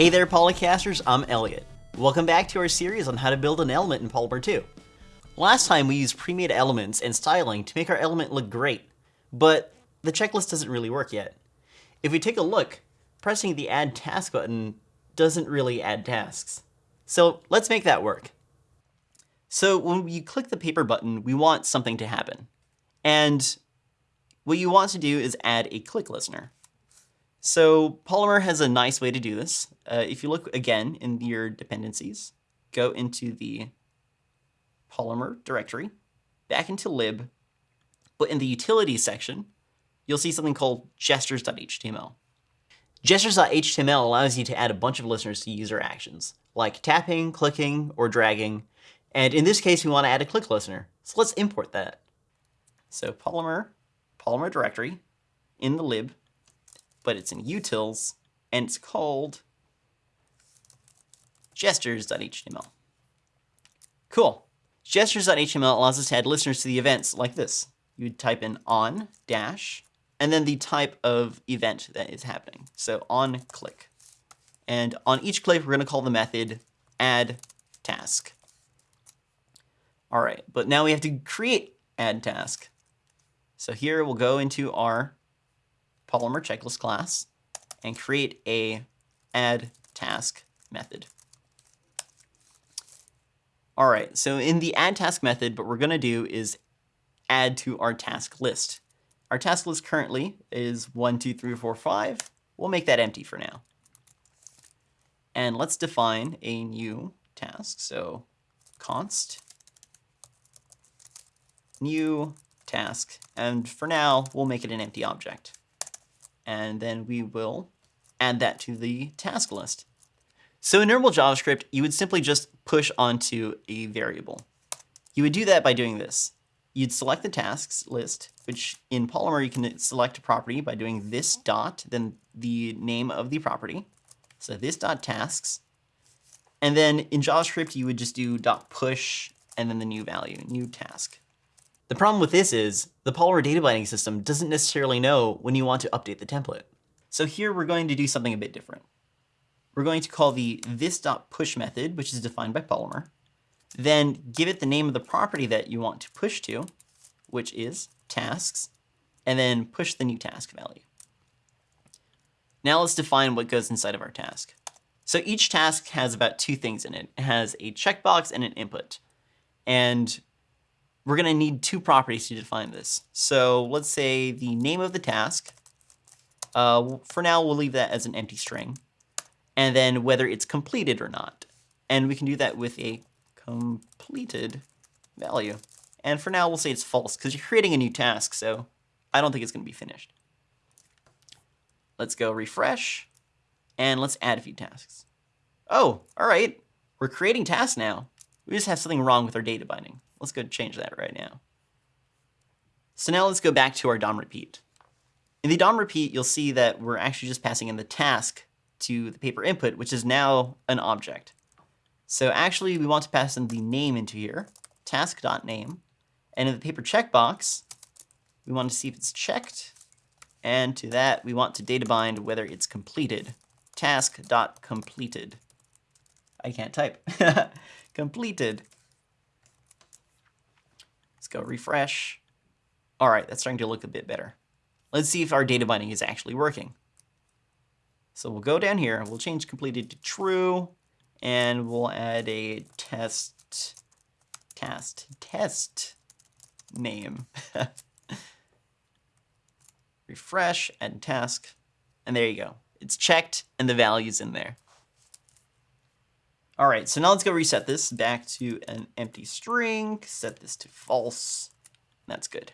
Hey there Polycasters, I'm Elliot. Welcome back to our series on how to build an element in Polymer 2. Last time we used pre-made elements and styling to make our element look great, but the checklist doesn't really work yet. If we take a look, pressing the Add Task button doesn't really add tasks. So let's make that work. So when you click the paper button, we want something to happen. And what you want to do is add a click listener. So Polymer has a nice way to do this. Uh, if you look again in your dependencies, go into the Polymer directory, back into lib, but in the utilities section, you'll see something called gestures.html. Gestures.html allows you to add a bunch of listeners to user actions, like tapping, clicking, or dragging. And in this case, we want to add a click listener. So let's import that. So Polymer, Polymer directory, in the lib, but it's in utils, and it's called gestures.html. Cool. Gestures.html allows us to add listeners to the events like this. You would type in on dash, and then the type of event that is happening. So on click. And on each click, we're going to call the method add task. All right, but now we have to create add task. So here we'll go into our Polymer checklist class and create a add task method. All right, so in the add task method, what we're going to do is add to our task list. Our task list currently is 1, 2, 3, 4, 5. We'll make that empty for now. And let's define a new task. So const new task. And for now, we'll make it an empty object and then we will add that to the task list. So in normal JavaScript, you would simply just push onto a variable. You would do that by doing this. You'd select the tasks list, which in Polymer you can select a property by doing this dot, then the name of the property. So this dot tasks. And then in JavaScript, you would just do dot push and then the new value, new task. The problem with this is the Polymer data binding system doesn't necessarily know when you want to update the template. So here we're going to do something a bit different. We're going to call the this.push method, which is defined by Polymer, then give it the name of the property that you want to push to, which is tasks, and then push the new task value. Now let's define what goes inside of our task. So each task has about two things in it. It has a checkbox and an input. And we're going to need two properties to define this. So let's say the name of the task. Uh, for now, we'll leave that as an empty string. And then whether it's completed or not. And we can do that with a completed value. And for now, we'll say it's false because you're creating a new task, so I don't think it's going to be finished. Let's go refresh, and let's add a few tasks. Oh, all right. We're creating tasks now. We just have something wrong with our data binding. Let's go change that right now. So now let's go back to our DOM repeat. In the DOM repeat, you'll see that we're actually just passing in the task to the paper input, which is now an object. So actually, we want to pass in the name into here, task.name. And in the paper checkbox, we want to see if it's checked. And to that, we want to data bind whether it's completed, task.completed. I can't type. completed go refresh. All right, that's starting to look a bit better. Let's see if our data binding is actually working. So we'll go down here, we'll change completed to true, and we'll add a test, test, test name. Refresh, add task, and there you go. It's checked and the value's in there. All right, so now let's go reset this back to an empty string, set this to false. That's good.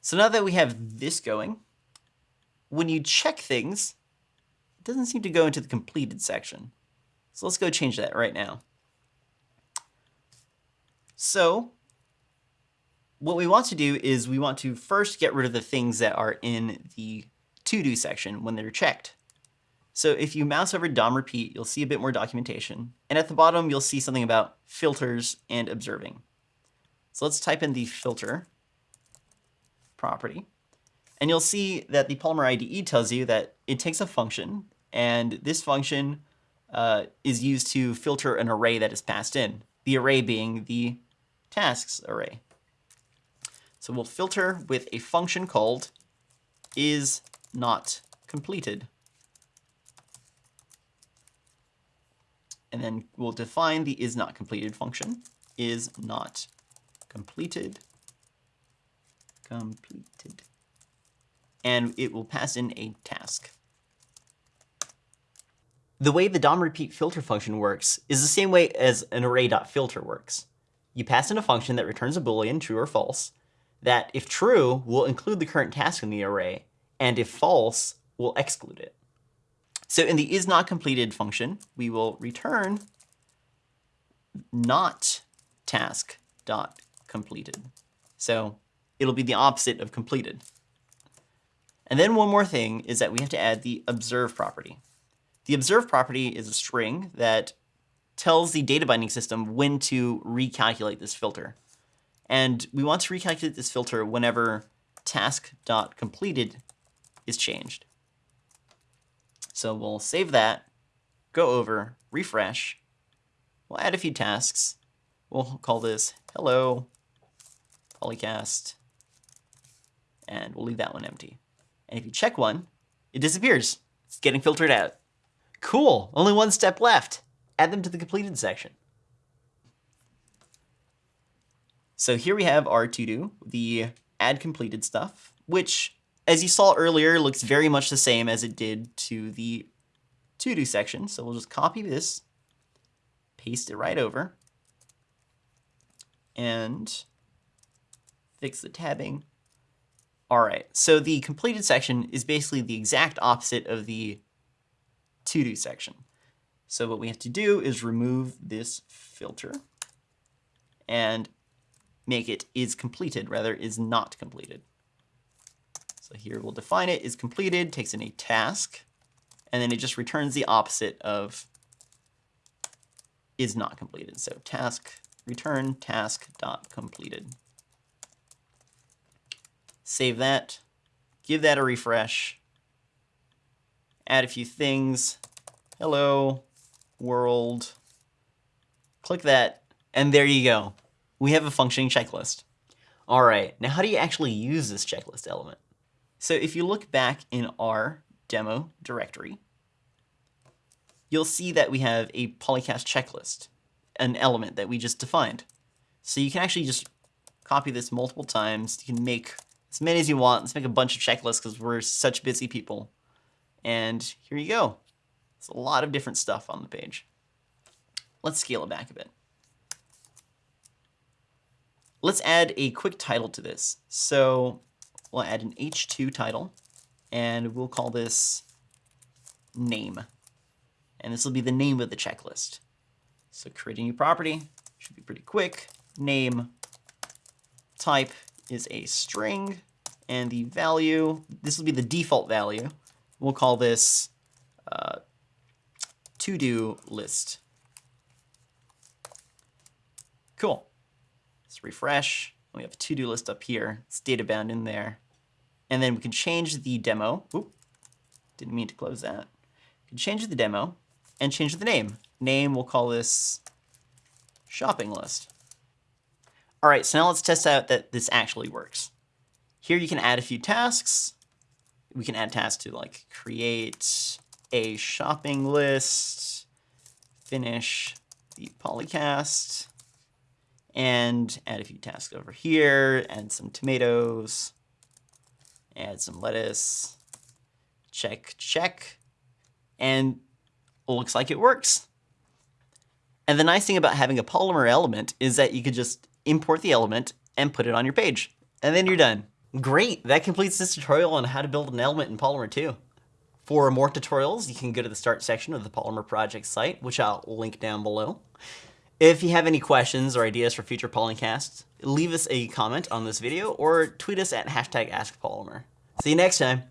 So now that we have this going, when you check things, it doesn't seem to go into the completed section. So let's go change that right now. So what we want to do is we want to first get rid of the things that are in the to-do section when they're checked. So if you mouse over DOM repeat, you'll see a bit more documentation. And at the bottom, you'll see something about filters and observing. So let's type in the filter property. And you'll see that the Polymer IDE tells you that it takes a function And this function uh, is used to filter an array that is passed in, the array being the tasks array. So we'll filter with a function called is not completed. And then we'll define the is not completed function. Is not completed. Completed. And it will pass in a task. The way the DOM repeat filter function works is the same way as an array.filter works. You pass in a function that returns a boolean, true or false, that if true, will include the current task in the array, and if false, will exclude it. So in the is not completed function, we will return not task dot completed. So it'll be the opposite of completed. And then one more thing is that we have to add the observe property. The observe property is a string that tells the data binding system when to recalculate this filter. And we want to recalculate this filter whenever task.completed is changed. So we'll save that, go over, refresh. We'll add a few tasks. We'll call this hello polycast, and we'll leave that one empty. And if you check one, it disappears. It's getting filtered out. Cool, only one step left. Add them to the completed section. So here we have our to-do, the add completed stuff, which, as you saw earlier, looks very much the same as it did to the to-do section. So we'll just copy this, paste it right over, and fix the tabbing. All right, so the completed section is basically the exact opposite of the to-do section. So what we have to do is remove this filter and make it is completed, rather is not completed. So here we'll define it is completed, takes in a task, and then it just returns the opposite of is not completed. So task return task dot completed. Save that, give that a refresh, add a few things. Hello, world. Click that, and there you go. We have a functioning checklist. All right, now how do you actually use this checklist element? So if you look back in our demo directory, you'll see that we have a polycast checklist, an element that we just defined. So you can actually just copy this multiple times. You can make as many as you want. Let's make a bunch of checklists because we're such busy people. And here you go. It's a lot of different stuff on the page. Let's scale it back a bit. Let's add a quick title to this. So we'll add an h2 title, and we'll call this name. And this will be the name of the checklist. So create a new property, should be pretty quick. Name type is a string, and the value, this will be the default value, We'll call this uh, to-do list. Cool. Let's refresh. We have a to-do list up here. It's data bound in there. And then we can change the demo. Oop, didn't mean to close that. We can change the demo and change the name. Name, we'll call this shopping list. All right, so now let's test out that this actually works. Here you can add a few tasks we can add tasks to like create a shopping list, finish the polycast, and add a few tasks over here, add some tomatoes, add some lettuce, check, check, and looks like it works. And the nice thing about having a Polymer element is that you could just import the element and put it on your page, and then you're done. Great, that completes this tutorial on how to build an element in Polymer 2. For more tutorials, you can go to the start section of the Polymer project site, which I'll link down below. If you have any questions or ideas for future Polycasts, leave us a comment on this video or tweet us at hashtag AskPolymer. See you next time.